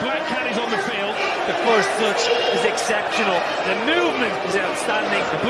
Black Cat is on the field. The first touch is exceptional. The movement is outstanding. The